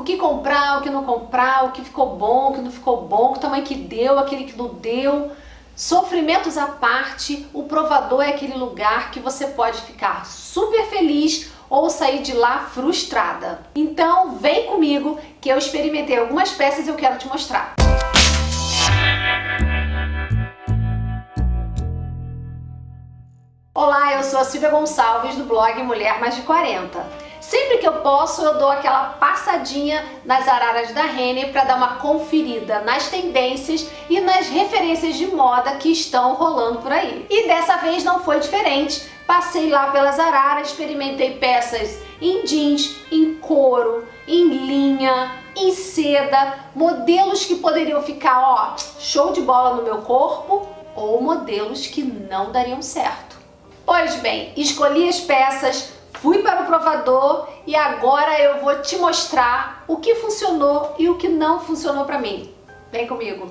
o que comprar, o que não comprar, o que ficou bom, o que não ficou bom, o tamanho que deu, aquele que não deu. Sofrimentos à parte, o provador é aquele lugar que você pode ficar super feliz ou sair de lá frustrada. Então vem comigo que eu experimentei algumas peças e eu quero te mostrar. Olá, eu sou a Silvia Gonçalves do blog Mulher Mais de 40. Sempre que eu posso, eu dou aquela passadinha nas araras da Renner para dar uma conferida nas tendências e nas referências de moda que estão rolando por aí. E dessa vez não foi diferente. Passei lá pelas araras, experimentei peças em jeans, em couro, em linha, em seda, modelos que poderiam ficar, ó, show de bola no meu corpo ou modelos que não dariam certo. Pois bem, escolhi as peças, Fui para o provador e agora eu vou te mostrar o que funcionou e o que não funcionou para mim. Vem comigo!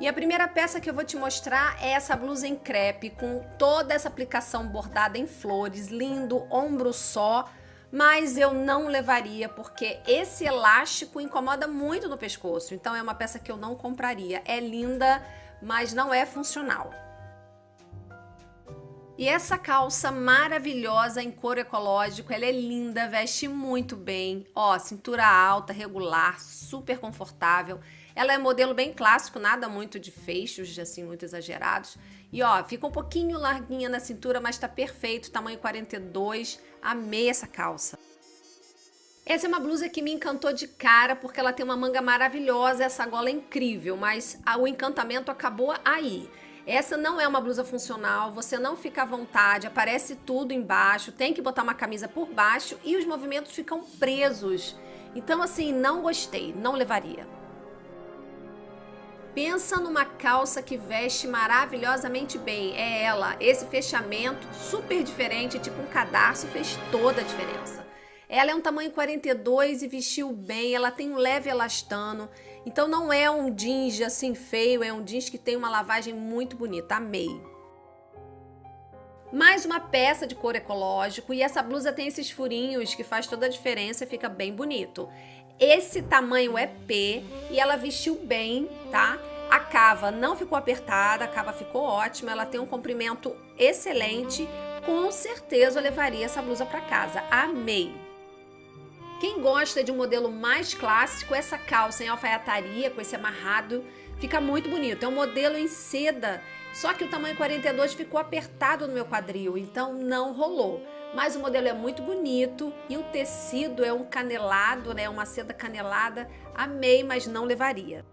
E a primeira peça que eu vou te mostrar é essa blusa em crepe com toda essa aplicação bordada em flores, lindo, ombro só, mas eu não levaria porque esse elástico incomoda muito no pescoço, então é uma peça que eu não compraria. É linda, mas não é funcional. E essa calça maravilhosa em couro ecológico, ela é linda, veste muito bem. Ó, cintura alta, regular, super confortável. Ela é modelo bem clássico, nada muito de fechos, assim, muito exagerados. E ó, fica um pouquinho larguinha na cintura, mas tá perfeito, tamanho 42. Amei essa calça. Essa é uma blusa que me encantou de cara porque ela tem uma manga maravilhosa, essa gola é incrível, mas o encantamento acabou aí. Essa não é uma blusa funcional, você não fica à vontade, aparece tudo embaixo, tem que botar uma camisa por baixo e os movimentos ficam presos. Então assim, não gostei, não levaria. Pensa numa calça que veste maravilhosamente bem, é ela. Esse fechamento super diferente, tipo um cadarço, fez toda a diferença. Ela é um tamanho 42 e vestiu bem, ela tem um leve elastano, então não é um jeans assim feio, é um jeans que tem uma lavagem muito bonita, amei. Mais uma peça de couro ecológico e essa blusa tem esses furinhos que faz toda a diferença e fica bem bonito. Esse tamanho é P e ela vestiu bem, tá? A cava não ficou apertada, a cava ficou ótima, ela tem um comprimento excelente. Com certeza eu levaria essa blusa para casa, amei. Quem gosta de um modelo mais clássico, essa calça em alfaiataria, com esse amarrado, fica muito bonito. É um modelo em seda, só que o tamanho 42 ficou apertado no meu quadril, então não rolou. Mas o modelo é muito bonito e o tecido é um canelado, né, uma seda canelada. Amei, mas não levaria.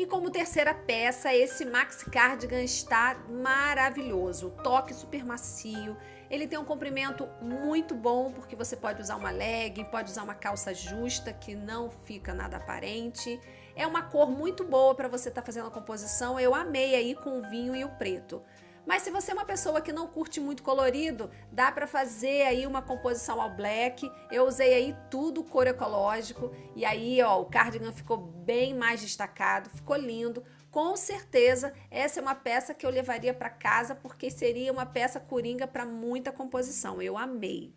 E como terceira peça, esse maxi cardigan está maravilhoso. toque super macio, ele tem um comprimento muito bom, porque você pode usar uma leg, pode usar uma calça justa, que não fica nada aparente. É uma cor muito boa para você estar tá fazendo a composição. Eu amei aí com o vinho e o preto. Mas se você é uma pessoa que não curte muito colorido, dá para fazer aí uma composição ao black. Eu usei aí tudo cor ecológico e aí, ó, o cardigan ficou bem mais destacado, ficou lindo. Com certeza, essa é uma peça que eu levaria para casa porque seria uma peça coringa para muita composição. Eu amei.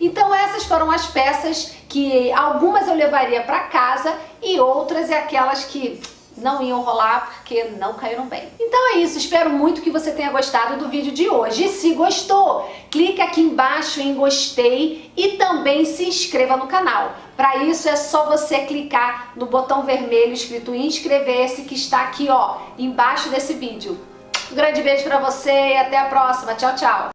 Então essas foram as peças que algumas eu levaria para casa e outras é aquelas que não iam rolar porque não caíram bem. Então é isso, espero muito que você tenha gostado do vídeo de hoje. E se gostou, clique aqui embaixo em gostei e também se inscreva no canal. Para isso é só você clicar no botão vermelho escrito inscrever-se que está aqui ó, embaixo desse vídeo. Um grande beijo para você e até a próxima. Tchau, tchau.